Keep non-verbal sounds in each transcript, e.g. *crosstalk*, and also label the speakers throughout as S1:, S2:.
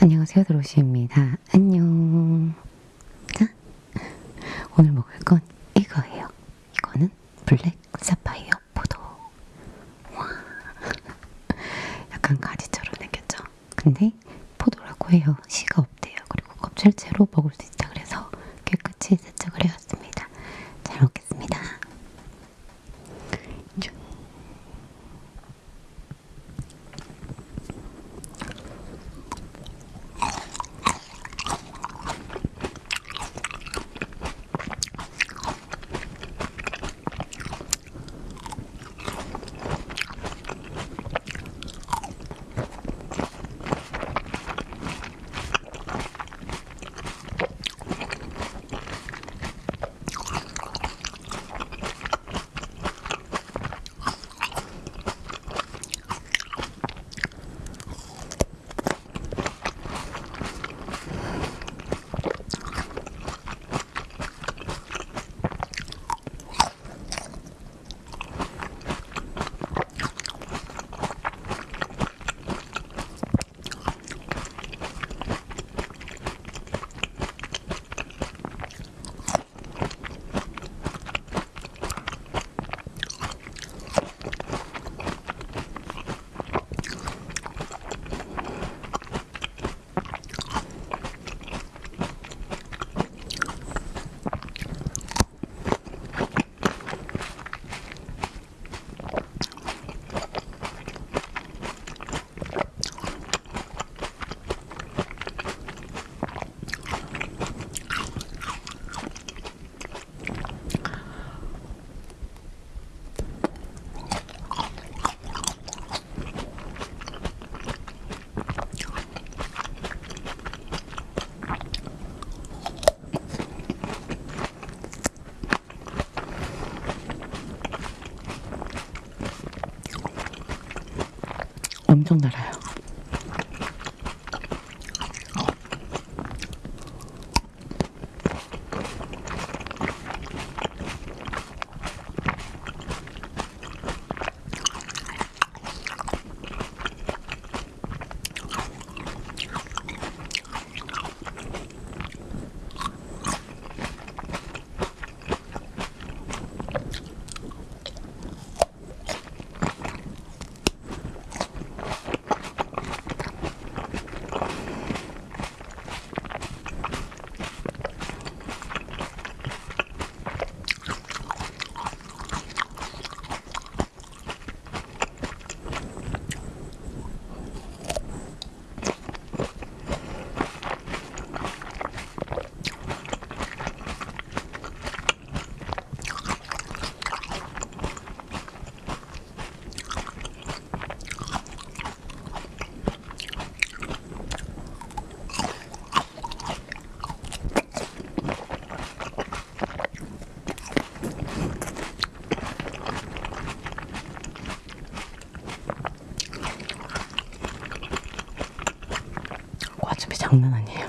S1: 안녕하세요, 드로시입니다. 안녕. 자, 오늘 먹을 건 이거예요. 이거는 블랙 사파이어 포도. 와, *laughs* 약간 가지처럼 생겼죠? 근데 포도라고 해요. 씨가 없대요. 그리고 껍질째로 먹을 수 있다 그래서 깨끗이 세척을 해왔습니다. 엄청 달아요. 장난 아니에요.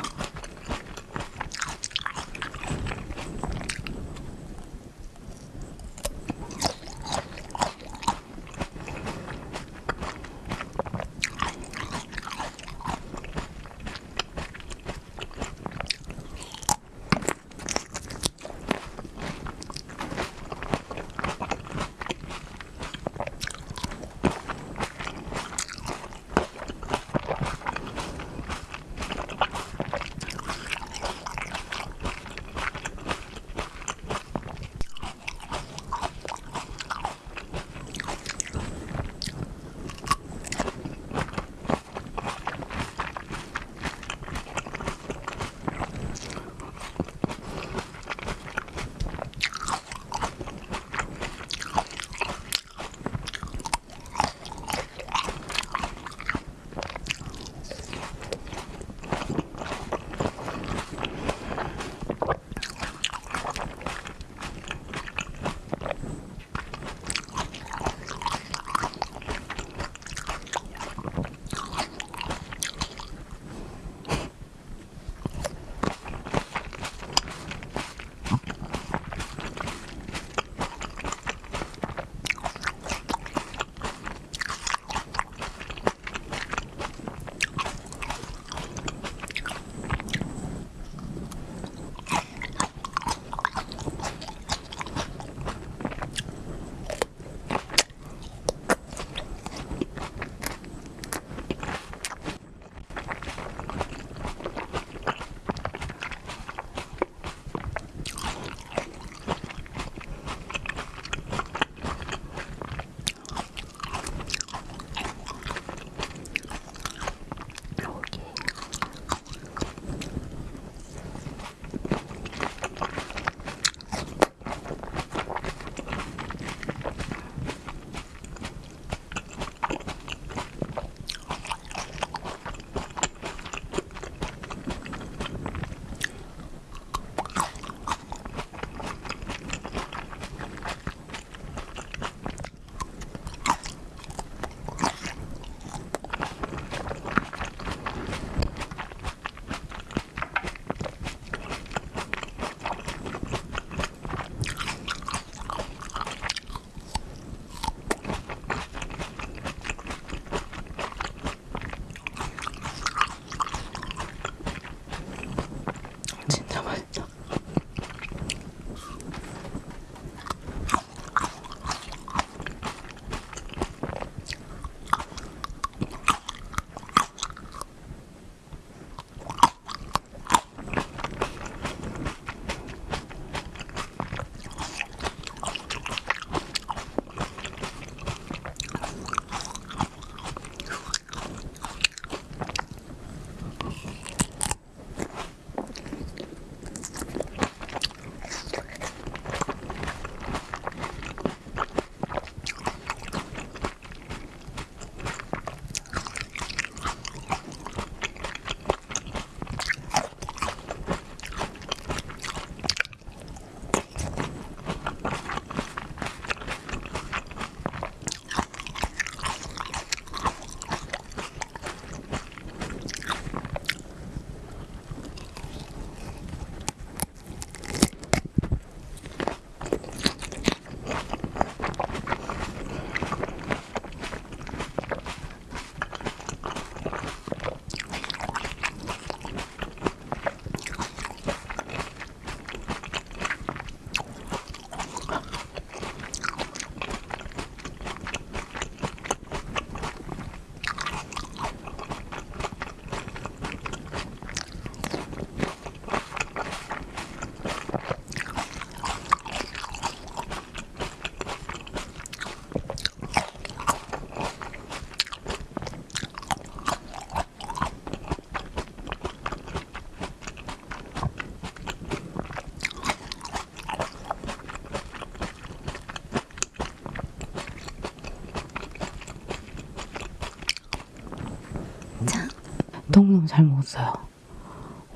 S1: 너무너무 잘 먹었어요.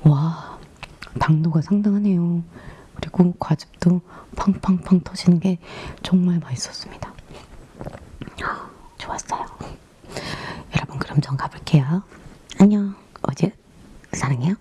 S1: 와, 당도가 상당하네요. 그리고 과즙도 팡팡팡 터지는 게 정말 맛있었습니다. 좋았어요. 여러분 그럼 전 가볼게요. 안녕. 어제 사랑해요.